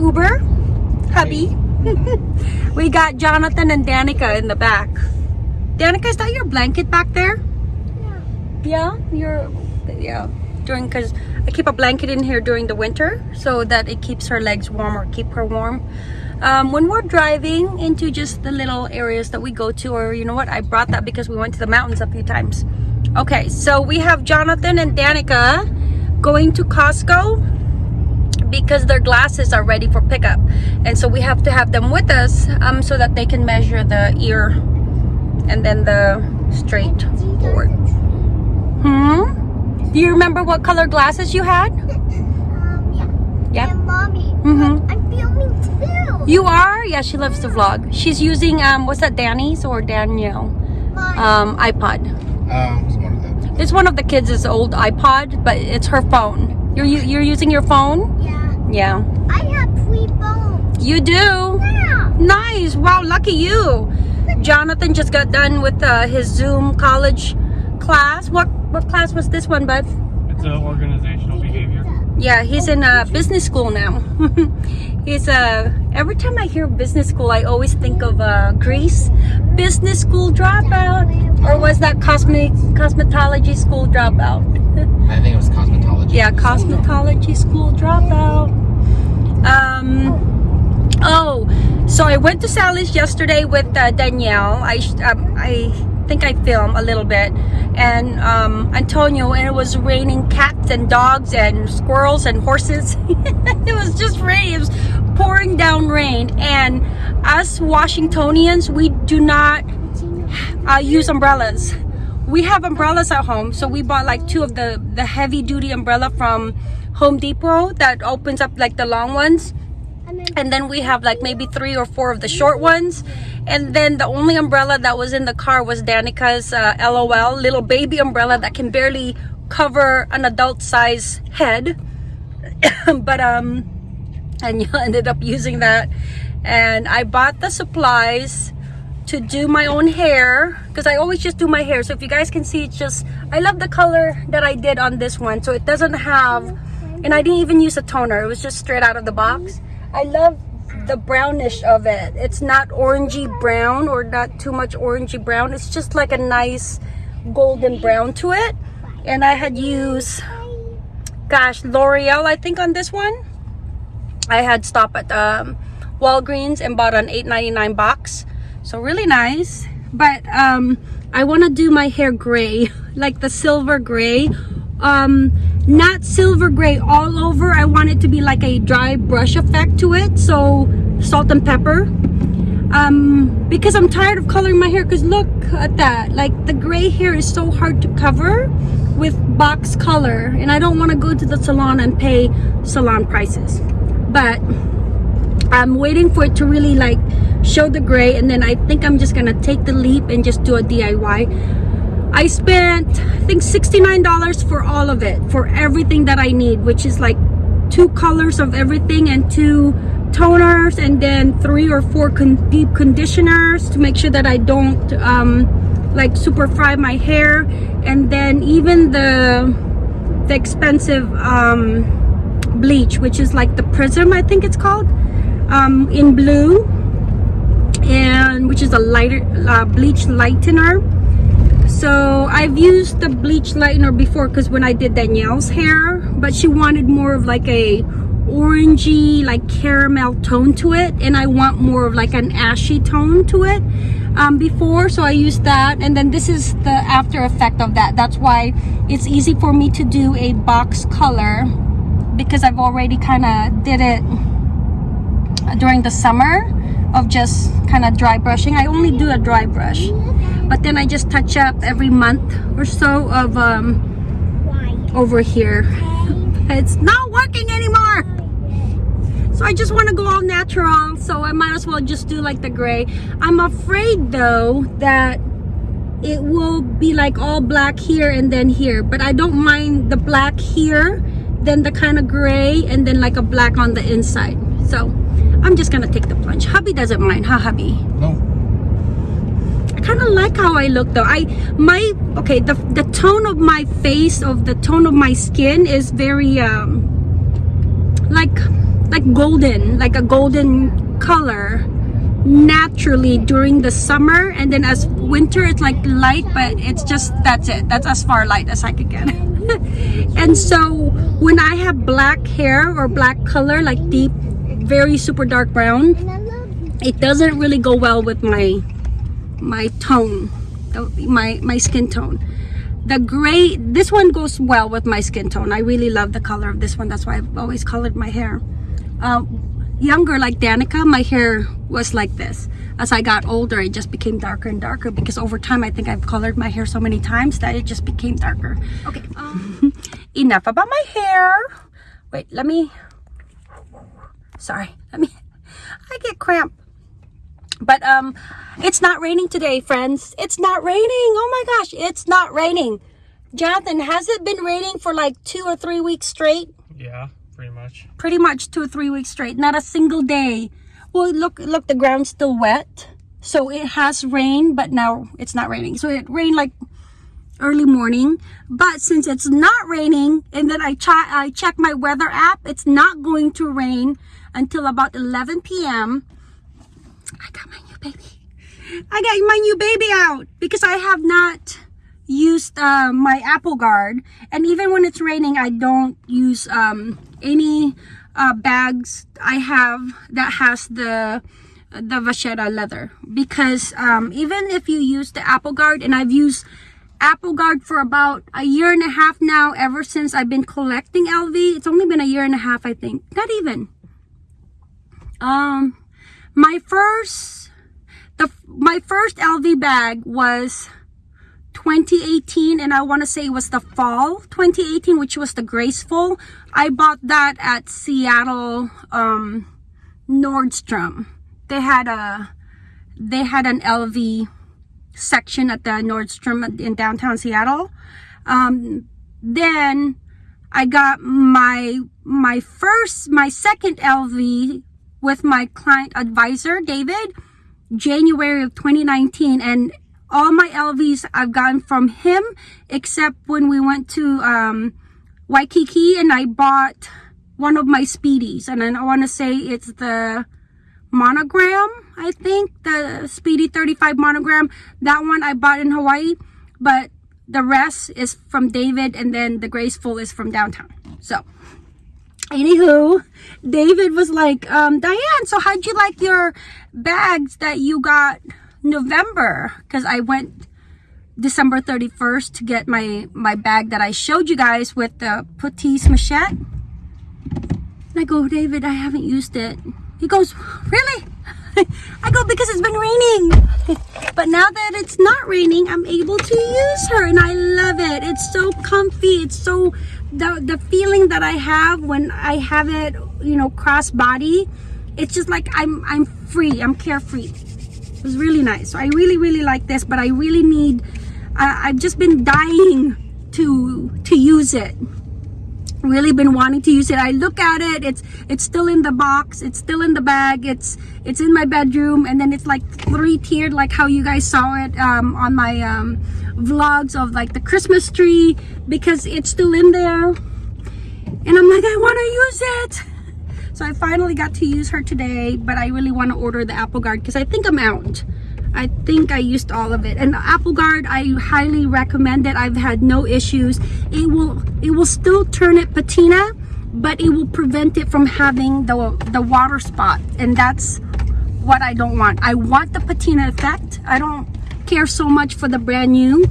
Uber, hubby. we got Jonathan and Danica in the back. Danica, is that your blanket back there? Yeah, Yeah. your yeah. During because I keep a blanket in here during the winter so that it keeps her legs warm or keep her warm. Um, when we're driving into just the little areas that we go to, or you know what, I brought that because we went to the mountains a few times. Okay, so we have Jonathan and Danica going to Costco because their glasses are ready for pickup and so we have to have them with us um, so that they can measure the ear and then the straight forward hmm do you remember what color glasses you had Um, yeah. yeah And mommy, Mhm. I'm filming too. you are yeah she loves to vlog she's using um what's that danny's or danielle Mine. um ipod Um, it's one of them. it's one of the kids' old ipod but it's her phone you're you're using your phone yeah. Yeah I have three phones. you do Yeah. Nice. Wow, lucky you. Jonathan just got done with uh, his Zoom college class. What what class was this one, bud? It's an organizational behavior. Yeah, he's in uh, business school now. he's uh every time I hear business school, I always think of uh, Grease. Business school dropout, or was that cosmetic cosmetology school dropout? I think it was cosmetology. yeah, cosmetology school dropout. Um. Oh, so I went to Sally's yesterday with uh, Danielle. I um, I think I filmed a little bit, and um, Antonio, and it was raining cats and dogs and squirrels and horses. it was just rain. It was pouring down rain, and us Washingtonians, we do not uh, use umbrellas. We have umbrellas at home, so we bought like two of the the heavy duty umbrella from Home Depot that opens up like the long ones. And then we have like maybe three or four of the short ones. And then the only umbrella that was in the car was Danica's uh, LOL little baby umbrella that can barely cover an adult size head. But um and you ended up using that. And I bought the supplies to do my own hair because I always just do my hair. So if you guys can see it's just I love the color that I did on this one. So it doesn't have and I didn't even use a toner. It was just straight out of the box. I love the brownish of it. It's not orangey brown or not too much orangey brown. It's just like a nice golden brown to it. And I had used gosh L'Oreal I think on this one. I had stopped at um, Walgreens and bought an 8.99 box. So really nice. But um I want to do my hair gray like the silver gray um not silver gray all over. I want it to be like a dry brush effect to it. So salt and pepper. Um because I'm tired of coloring my hair because look at that. Like the gray hair is so hard to cover with box color and I don't want to go to the salon and pay salon prices. But I'm waiting for it to really like show the gray and then I think I'm just gonna take the leap and just do a DIY I spent I think $69 for all of it for everything that I need which is like two colors of everything and two toners and then three or four con deep conditioners to make sure that I don't um, like super fry my hair. And then even the the expensive um, bleach which is like the prism I think it's called um, in blue and which is a lighter uh, bleach lightener so I've used the bleach lightener before because when I did Danielle's hair but she wanted more of like a orangey like caramel tone to it and I want more of like an ashy tone to it um, before so I used that and then this is the after effect of that. That's why it's easy for me to do a box color because I've already kind of did it during the summer of just kind of dry brushing. I only do a dry brush but then I just touch up every month or so of um, over here. It's not working anymore. So I just want to go all natural so I might as well just do like the gray. I'm afraid though that it will be like all black here and then here but I don't mind the black here then the kind of gray and then like a black on the inside. So I'm just gonna take the plunge. Hubby doesn't mind huh hubby? No. Like how I look though. I my okay the the tone of my face of the tone of my skin is very um like like golden, like a golden color naturally during the summer. And then as winter it's like light but it's just that's it. That's as far light as I could get. And so when I have black hair or black color like deep very super dark brown it doesn't really go well with my my tone. My my skin tone. The gray this one goes well with my skin tone. I really love the color of this one. That's why i've always colored my hair. Uh, younger like danica my hair was like this. As i got older it just became darker and darker because over time i think i've colored my hair so many times that it just became darker. Okay um, enough about my hair. Wait let me sorry let me i get cramp but um it's not raining today friends. It's not raining. Oh my gosh it's not raining. Jonathan has it been raining for like two or three weeks straight? Yeah, pretty much. pretty much two or three weeks straight not a single day. Well look look the ground's still wet so it has rained but now it's not raining. So it rained like early morning but since it's not raining and then i i check my weather app it's not going to rain until about 11 p.m i got my new baby. I got my new baby out because i have not used uh, my apple guard. And even when it's raining i don't use um, any uh, bags i have that has the the vachetta leather. Because um, even if you use the apple guard and i've used apple guard for about a year and a half now ever since i've been collecting lv it's only been a year and a half i think. Not even. Um my first the my first lv bag was 2018 and I want to say it was the fall 2018 which was the graceful. I bought that at Seattle um Nordstrom. They had a they had an LV section at the Nordstrom in downtown Seattle. Um then I got my my first my second LV with my client advisor David January of 2019 and all my LVs I've gotten from him except when we went to um, Waikiki and I bought one of my speedies. And then I want to say it's the monogram I think the speedy 35 monogram. That one I bought in Hawaii but the rest is from David and then the graceful is from downtown. So anywho david was like um diane so how'd you like your bags that you got november? Because i went december 31st to get my my bag that i showed you guys with the petite machette. And i go david i haven't used it. He goes really? I go because it's been raining. But now that it's not raining i'm able to use her and i love it. It's so comfy. It's so the the feeling that i have when i have it you know cross body it's just like i'm i'm free i'm carefree. It was really nice. So i really really like this but i really need i've just been dying to to use it. Really been wanting to use it. I look at it it's it's still in the box it's still in the bag it's it's in my bedroom and then it's like three tiered like how you guys saw it um, on my um, vlogs of like the christmas tree because it's still in there. And i'm like i want to use it. So i finally got to use her today but i really want to order the apple guard because i think i'm out. I think I used all of it. And the Apple Guard I highly recommend it. I've had no issues. It will it will still turn it patina but it will prevent it from having the the water spot. And that's what I don't want. I want the patina effect. I don't care so much for the brand new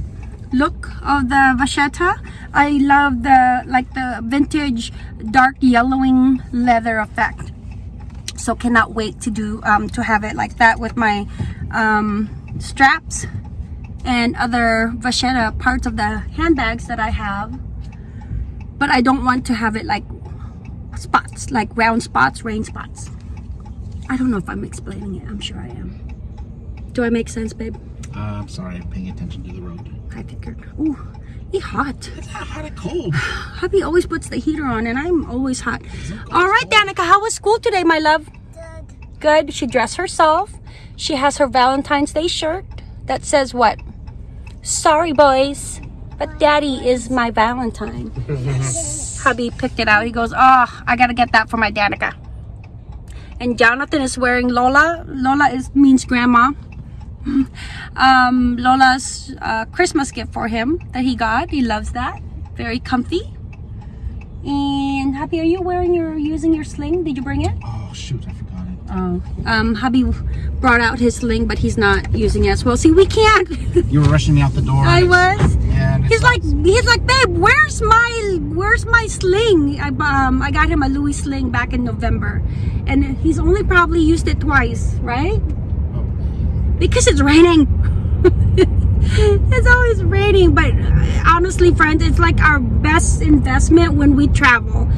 look of the vachetta. I love the like the vintage dark yellowing leather effect. So cannot wait to do um, to have it like that with my um, straps and other vachetta parts of the handbags that I have. But I don't want to have it like spots like round spots rain spots. I don't know if I'm explaining it. I'm sure I am. Do I make sense babe Uh, I'm sorry, I'm paying attention to the road. I figured ooh it's hot It's not hot or cold. hubby always puts the heater on and I'm always hot all right Danica how was school today my love Good. good. She dressed herself. She has her Valentine's Day shirt that says what? Sorry, boys, but daddy is my Valentine. Hubby picked it out. He goes, Oh, I gotta get that for my Danica. and Jonathan is wearing Lola. Lola is means grandma. um, Lola's uh, Christmas gift for him that he got. He loves that. Very comfy. And Happy, are you wearing your using your sling? Did you bring it? Oh, shoot, I forgot it. Oh, um, hubby brought out his sling, but he's not using it as well. See, we can't. You were rushing me out the door. I was. Yeah, He's like, he's like, babe, where's my, where's my sling? I, um, I got him a Louis sling back in November, and he's only probably used it twice, right? Because it's raining. it's always raining, but uh, honestly, friends, it's like our best investment when we travel.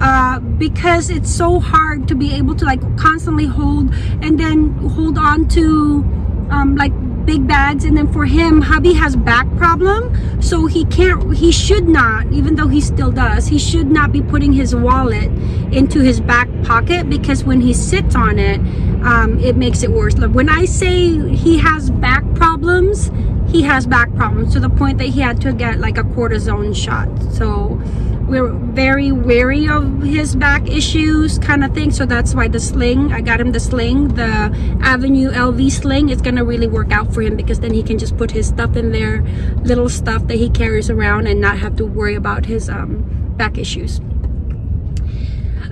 Uh, because it's so hard to be able to like constantly hold and then hold on to um, like big bags and then for him hubby has back problem so he can't he should not even though he still does he should not be putting his wallet into his back pocket because when he sits on it um, it makes it worse. When I say he has back problems he has back problems to the point that he had to get like a cortisone shot. So we're very wary of his back issues kind of thing. So that's why the sling i got him the sling the avenue lv sling. Is gonna really work out for him because then he can just put his stuff in there little stuff that he carries around and not have to worry about his um, back issues.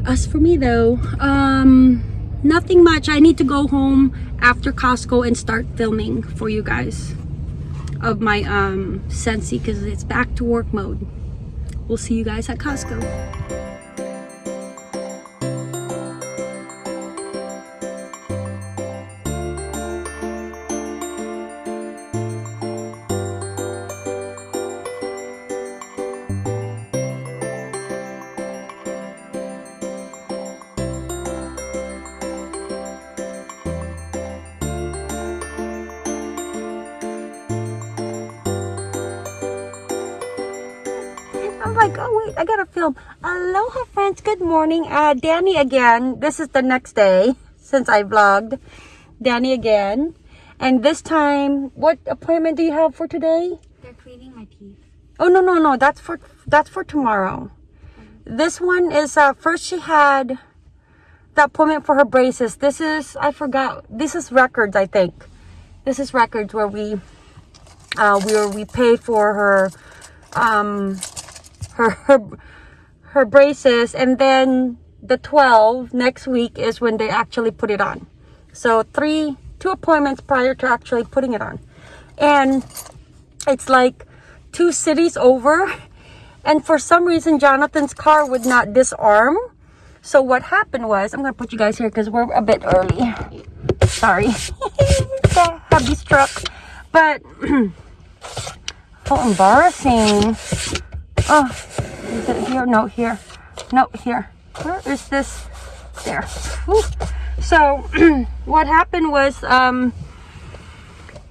As for me though um nothing much i need to go home after costco and start filming for you guys of my um Scentsy because it's back to work mode We'll see you guys at Costco. Wait, I gotta film. Aloha friends, good morning. Uh, Danny again. This is the next day since I vlogged. Danny again. And this time, what appointment do you have for today? They're cleaning my teeth. Oh no no no, that's for that's for tomorrow. This one is uh first she had the appointment for her braces. This is I forgot. This is records, I think. This is records where we uh where we pay for her um her her, her braces and then the 12 next week is when they actually put it on. So three two appointments prior to actually putting it on. And it's like two cities over and for some reason jonathan's car would not disarm. So what happened was i'm gonna put you guys here because we're a bit early. Sorry. The hubby's truck. But how embarrassing oh is it here? No here. No here. Where is this? There. Whew. so what happened was um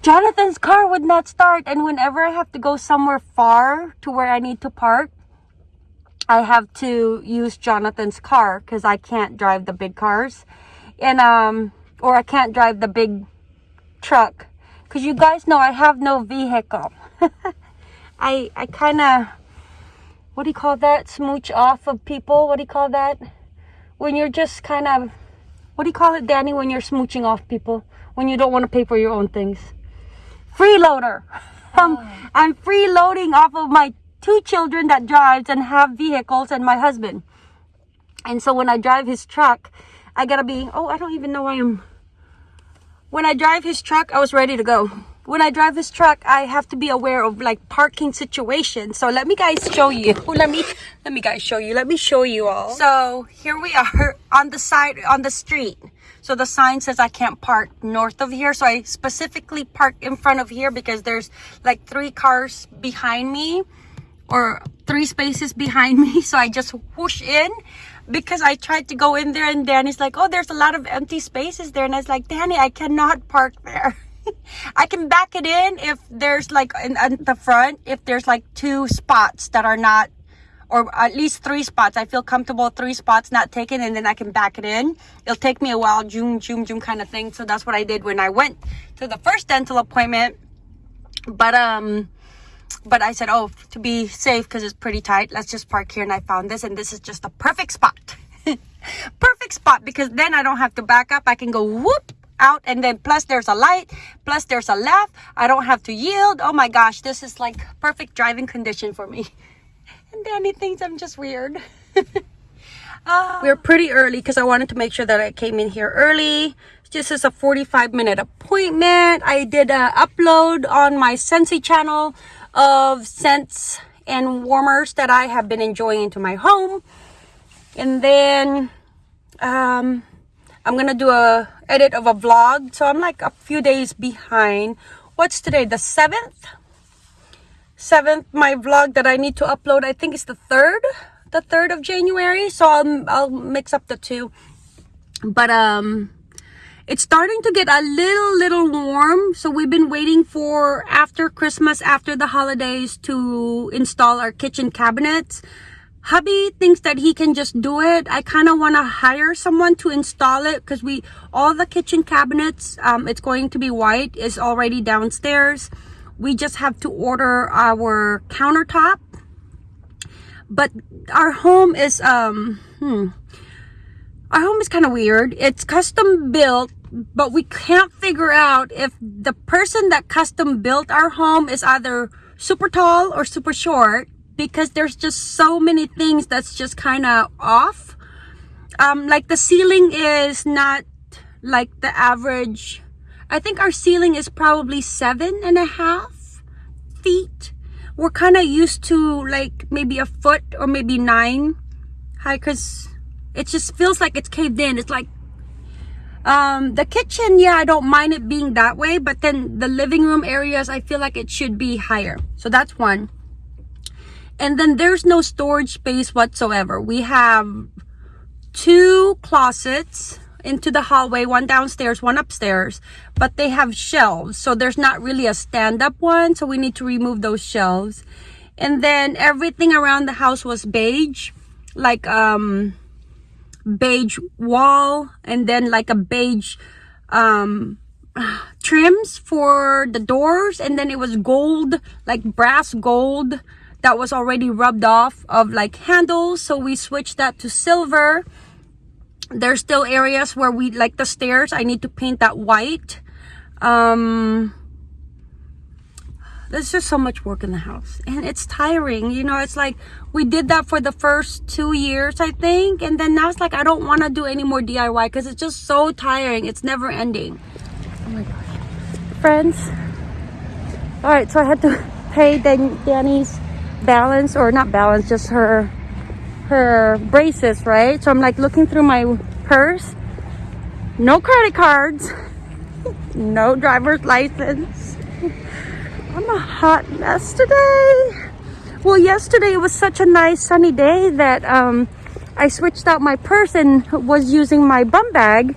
Jonathan's car would not start and whenever I have to go somewhere far to where I need to park I have to use Jonathan's car because I can't drive the big cars. And um or I can't drive the big truck. Because you guys know I have no vehicle. I I kind of what do you call that smooch off of people what do you call that when you're just kind of what do you call it Danny when you're smooching off people when you don't want to pay for your own things freeloader. Um, I'm freeloading off of my two children that drives and have vehicles and my husband. And so when I drive his truck, I gotta be, oh, I don't even know why I'm, when I drive his truck, I was ready to go. When I drive this truck, I have to be aware of like parking situations. So let me guys show you. Let me, let me guys show you. Let me show you all. So here we are on the side, on the street. So the sign says I can't park north of here. So I specifically park in front of here because there's like three cars behind me or three spaces behind me. So I just whoosh in because I tried to go in there and Danny's like, oh, there's a lot of empty spaces there. And I was like, Danny, I cannot park there. I can back it in if there's like in, in the front, if there's like two spots that are not or at least three spots. I feel comfortable three spots not taken and then I can back it in. It'll take me a while, zoom, zoom, zoom kind of thing. So that's what I did when I went to the first dental appointment. But um but I said, oh, to be safe because it's pretty tight, let's just park here. And I found this and this is just a perfect spot. perfect spot because then I don't have to back up. I can go whoop out and then plus there's a light, plus there's a left. I don't have to yield. Oh my gosh, this is like perfect driving condition for me. And Danny thinks I'm just weird. uh, we're pretty early because I wanted to make sure that I came in here early. This is a 45 minute appointment. I did a upload on my Scentsy channel of scents and warmers that I have been enjoying into my home. And then um, I'm gonna do a edit of a vlog. So I'm like a few days behind. What's today? The 7th? 7th, my vlog that I need to upload, I think it's the 3rd. The 3rd of January. So I'll, I'll mix up the two. But um it's starting to get a little little warm so we've been waiting for after christmas after the holidays to install our kitchen cabinets hubby thinks that he can just do it. I kind of want to hire someone to install it because we all the kitchen cabinets um, it's going to be white is already downstairs. We just have to order our countertop. But our home is um hmm our home is kind of weird. It's custom built, but we can't figure out if the person that custom built our home is either super tall or super short because there's just so many things that's just kind of off. Um, like the ceiling is not like the average. I think our ceiling is probably seven and a half feet. We're kind of used to like maybe a foot or maybe nine high because it just feels like it's caved in it's like um the kitchen yeah i don't mind it being that way but then the living room areas i feel like it should be higher so that's one and then there's no storage space whatsoever. We have two closets into the hallway one downstairs one upstairs but they have shelves. So there's not really a stand-up one so we need to remove those shelves. And then everything around the house was beige like um beige wall and then like a beige um trims for the doors and then it was gold like brass gold that was already rubbed off of like handles so we switched that to silver. There's still areas where we like the stairs i need to paint that white. Um there's just so much work in the house and it's tiring you know it's like we did that for the first two years i think and then now it's like i don't want to do any more diy because it's just so tiring it's never ending. Oh my gosh. Friends? All right so i had to pay Dan danny's balance or not balance just her her braces right so i'm like looking through my purse no credit cards no driver's license I'm a hot mess today. Well, yesterday it was such a nice sunny day that um, I switched out my purse and was using my bum bag.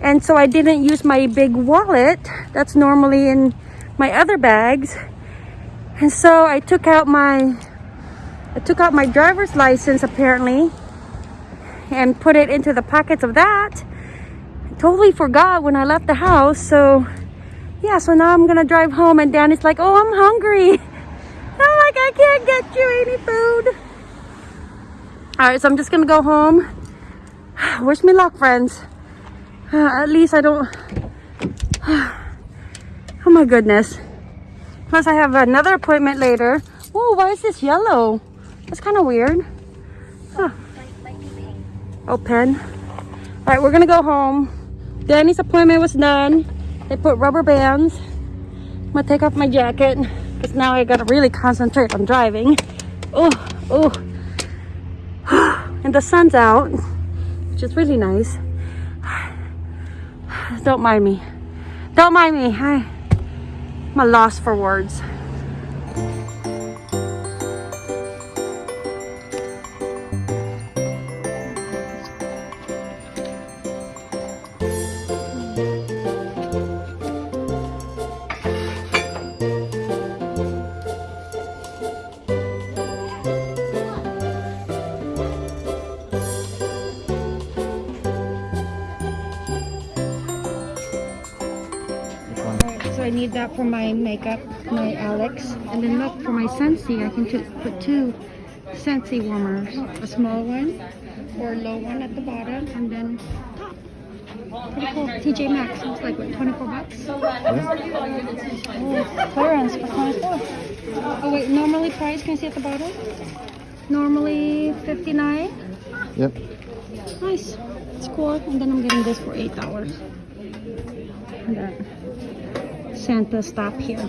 And so I didn't use my big wallet that's normally in my other bags. And so I took out my I took out my driver's license apparently and put it into the pockets of that. I totally forgot when I left the house. So yeah, so now I'm gonna drive home and Danny's like, oh, I'm hungry. I'm like, I can't get you any food. All right, so I'm just gonna go home. Wish me luck, friends. Uh, at least I don't, oh my goodness. Plus I have another appointment later. Oh, why is this yellow? That's kind of weird. Huh. Oh, pen. All right, we're gonna go home. Danny's appointment was done. They put rubber bands. I'm gonna take off my jacket because now I gotta really concentrate on driving. Oh, oh. And the sun's out, which is really nice. Don't mind me. Don't mind me. I, A loss for words. For my makeup, my Alex. And then look, for my Scentsy, I can just put two Scentsy warmers. A small one or a low one at the bottom, and then top. Pretty cool. TJ Maxx. It's like what, 24 bucks? Oh, clearance for 24. Oh wait, normally price. Can you see at the bottom? Normally 59. Yep. Nice. It's cool. And then I'm getting this for eight dollars. And that Santa stop here.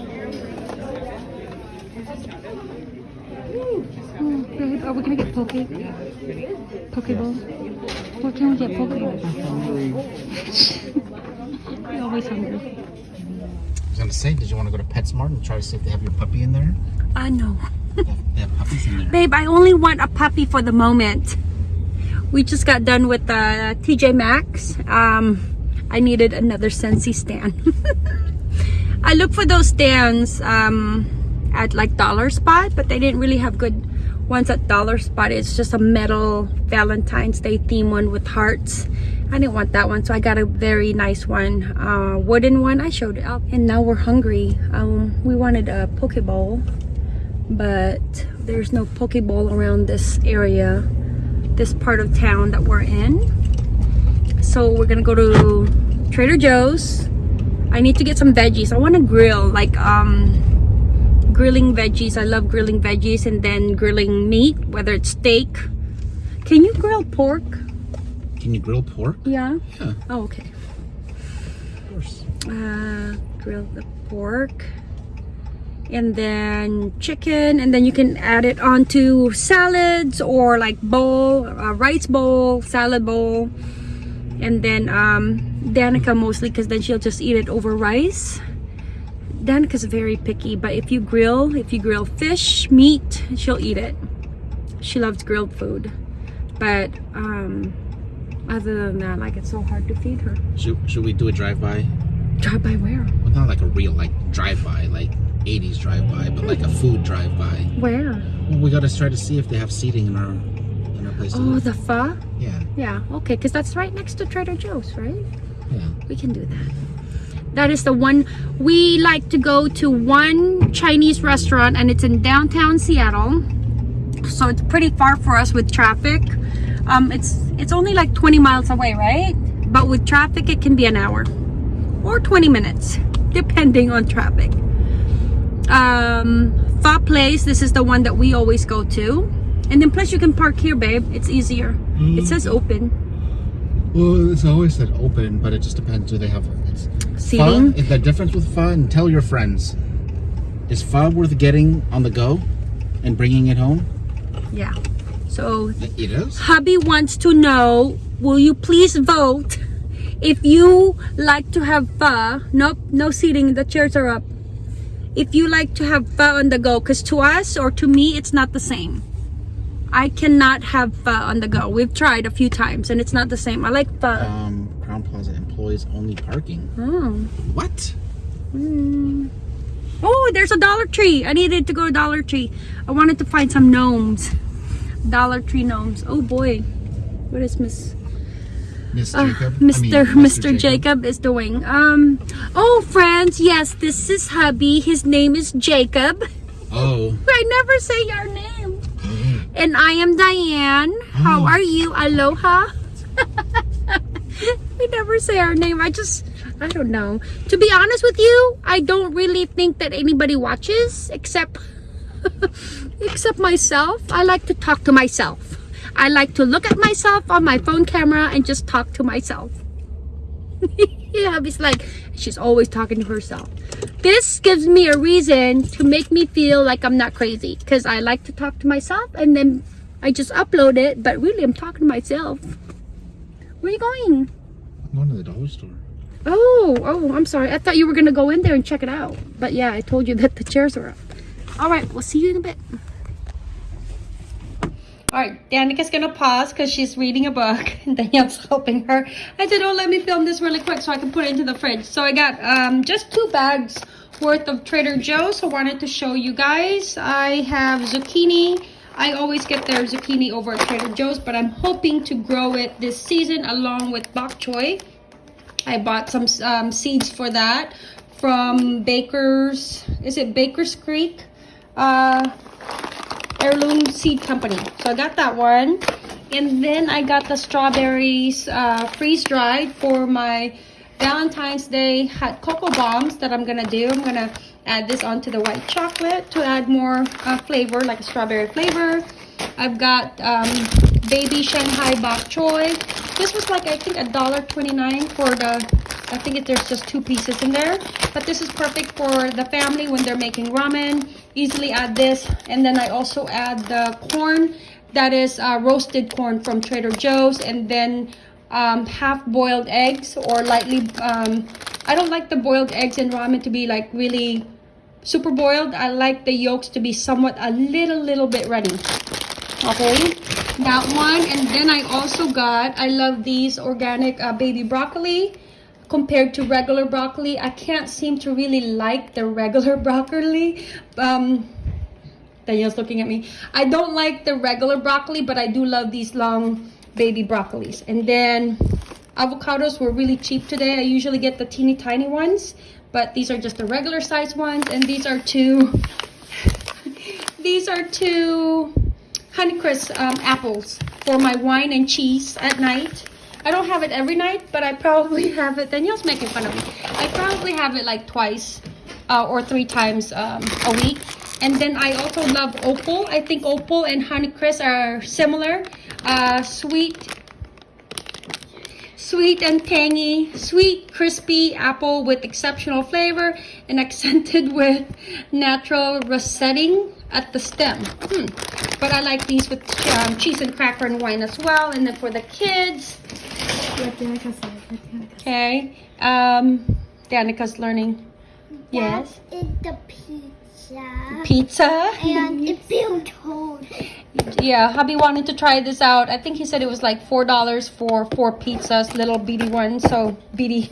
Oh, babe, are we gonna get poke? Pokeball? What can we get poke bowl? We're always hungry. I was gonna say, did you want to go to PetSmart and try to see if they have your puppy in there? I know. They have, puppies in there. Babe, I only want a puppy for the moment. We just got done with uh, TJ Maxx. Um, I needed another Scentsy stand. I looked for those stands um, at like Dollar Spot, but they didn't really have good ones at Dollar Spot. It's just a metal Valentine's Day theme one with hearts. I didn't want that one, so I got a very nice one, uh, wooden one. I showed it up, and now we're hungry. Um, we wanted a poke bowl but there's no poke bowl around this area, this part of town that we're in. So we're gonna go to Trader Joe's. I need to get some veggies. I want to grill, like um, grilling veggies. I love grilling veggies and then grilling meat, whether it's steak. Can you grill pork? Can you grill pork? Yeah. Yeah, Oh, okay. of course. uh, grill the pork and then chicken and then you can add it onto salads or like bowl uh, rice bowl salad bowl and then um danica mostly because then she'll just eat it over rice danica's very picky but if you grill if you grill fish meat she'll eat it she loves grilled food but um other than that like it's so hard to feed her Should, should we do a drive-by? drive by where Well, not like a real like drive-by, like 80s drive-by, but like a food drive-by. where Well, we gotta try to see if they have seating in our in our place. Oh, the pho? yeah, Yeah, okay, because that's right next to Trader Joe's, right? Yeah. We can do that. That is the one we like to go to one Chinese restaurant and it's in downtown Seattle. So it's pretty far for us with traffic. Um, it's it's only like 20 miles away, right? But with traffic it can be an hour or 20 minutes depending on traffic. Um, Pho Place, this is the one that we always go to. And then plus you can park here, babe. It's easier. It says open. Well, it's always said open, but it just depends. Do they have it's Seating. Is the difference with? And tell your friends. Is pho worth getting on the go and bringing it home? Yeah. So It is. hubby wants to know, will you please vote if you like to have pho? Nope, no seating. The chairs are up. If you like to have pho on the go, because to us or to me, it's not the same. I cannot have pho on the go. We've tried a few times and it's not the same. I like pho. Um, Crowne Plaza employs only parking. Oh. What? Hmm. Oh, there's a Dollar Tree. I needed to go to Dollar Tree. I wanted to find some gnomes. Dollar Tree gnomes. Oh boy. What is Miss Miss uh, Jacob? I mean, Mr. Mr. Jacob is doing? Um oh friends, yes, this is hubby. His name is Jacob. Oh. I never say your name. And I am Diane. How Oh. are you? Aloha. we never say our name. I just, I don't know. To be honest with you, I don't really think that anybody watches except, except myself. I like to talk to myself. I like to look at myself on my phone camera and just talk to myself. yeah, it's like she's always talking to herself. This gives me a reason to make me feel like I'm not crazy because I like to talk to myself and then I just upload it, but really I'm talking to myself. Where are you going? I'm going to the dollar store. Oh, oh, I'm sorry. I thought you were gonna go in there and check it out. But yeah, I told you that the chairs were up. All right, we'll see you in a bit. All right, Danica's gonna pause because she's reading a book and Danielle's helping her. I said, oh, let me film this really quick so I can put it into the fridge. So I got um, just two bags worth of Trader Joe's. I wanted to show you guys. I have zucchini. I always get their zucchini over at Trader Joe's, but I'm hoping to grow it this season along with bok choy. I bought some um, seeds for that from Baker's, is it Baker's Creek? Uh, heirloom seed company. So I got that one. And then I got the strawberries uh, freeze dried for my Valentine's Day hot cocoa bombs that I'm gonna do. I'm gonna add this onto the white chocolate to add more uh, flavor, like a strawberry flavor. I've got um, baby Shanghai bok choy. This was like I think a dollar twenty-nine for the. I think it, there's just two pieces in there, but this is perfect for the family when they're making ramen. Easily add this, and then I also add the corn that is uh, roasted corn from Trader Joe's, and then um, half boiled eggs or lightly. Um, I don't like the boiled eggs in ramen to be like really super boiled. I like the yolks to be somewhat a little little bit runny. Okay, that one, and then I also got. I love these organic uh, baby broccoli compared to regular broccoli. I can't seem to really like the regular broccoli. Um, looking at me. I don't like the regular broccoli, but I do love these long baby broccolis. And then avocados were really cheap today. I usually get the teeny tiny ones, but these are just the regular size ones. And these are two, these are two Honeycrisp um, apples for my wine and cheese at night. I don't have it every night, but I probably have it. Danielle's making fun of me. I probably have it like twice uh, or three times um, a week. And then I also love opal. I think opal and Honeycrisp are similar. Uh, sweet, sweet and tangy, sweet, crispy apple with exceptional flavor and accented with natural russeting at the stem. Hmm. But I like these with um, cheese and cracker and wine as well. And then for the kids, okay, um, Danica's learning. Yes. That is the pizza. Pizza. And it feels cold. Yeah, hubby wanted to try this out. I think he said it was like four dollars for four pizzas, little beady ones. So beady,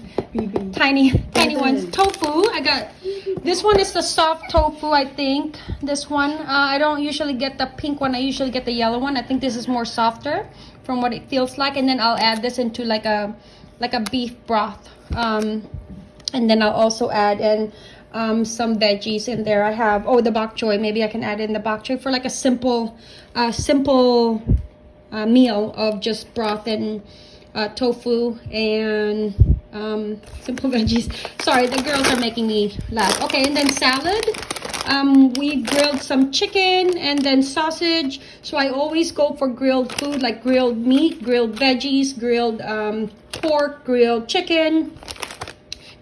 tiny, tiny ones. Tofu. I got this one is the soft tofu. I think this one. Uh, I don't usually get the pink one. I usually get the yellow one. I think this is more softer from what it feels like. And then I'll add this into like a like a beef broth. Um, and then I'll also add in um, some veggies in there. I have oh the bok choy. Maybe I can add in the bok choy for like a simple, uh, simple uh, meal of just broth and uh, tofu and um, simple veggies. Sorry, the girls are making me laugh. Okay, and then salad. Um, we grilled some chicken and then sausage. So I always go for grilled food like grilled meat, grilled veggies, grilled um, pork, grilled chicken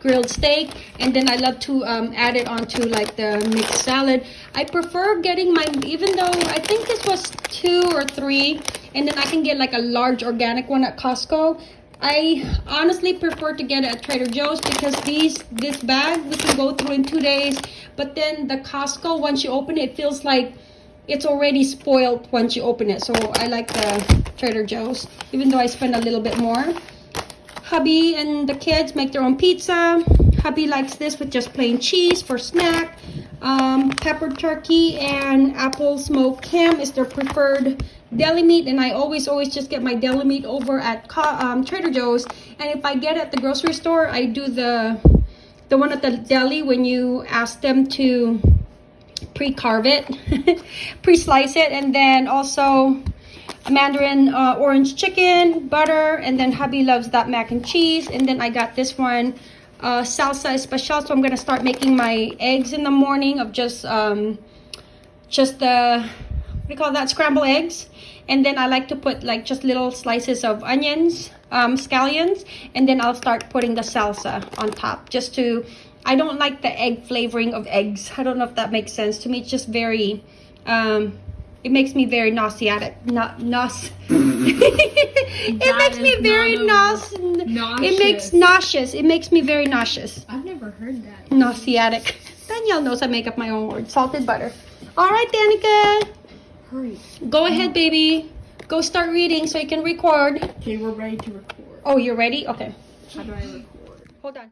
grilled steak and then I love to um, add it onto like the mixed salad. I prefer getting my even though I think this was two or three and then I can get like a large organic one at Costco. I honestly prefer to get it at Trader Joe's because these this bag we can go through in two days but then the Costco once you open it, it feels like it's already spoiled once you open it. So I like the Trader Joe's even though I spend a little bit more hubby and the kids make their own pizza. Hubby likes this with just plain cheese for snack. Um, pepper turkey and apple smoked ham is their preferred deli meat and I always always just get my deli meat over at um, Trader Joe's. And if I get at the grocery store I do the the one at the deli when you ask them to pre-carve it pre-slice it and then also mandarin uh, orange chicken butter and then hubby loves that mac and cheese. And then i got this one uh, salsa especial. So i'm gonna start making my eggs in the morning of just um just the what do you call that? Scrambled eggs. And then i like to put like just little slices of onions um scallions. And then i'll start putting the salsa on top just to i don't like the egg flavoring of eggs. I don't know if that makes sense. To me it's just very um it makes me very nauseatic. Not naus. it makes me very not a- naus. It makes nauseous. nauseous. It makes me very nauseous. I've never heard that. Nauseatic. Danielle knows I make up my own words. Salted butter. All right, Danica. Hurry. Go ahead, baby. Go start reading so you can record. Okay, we're ready to record. Oh, you're ready? Okay. How do I record? Hold on.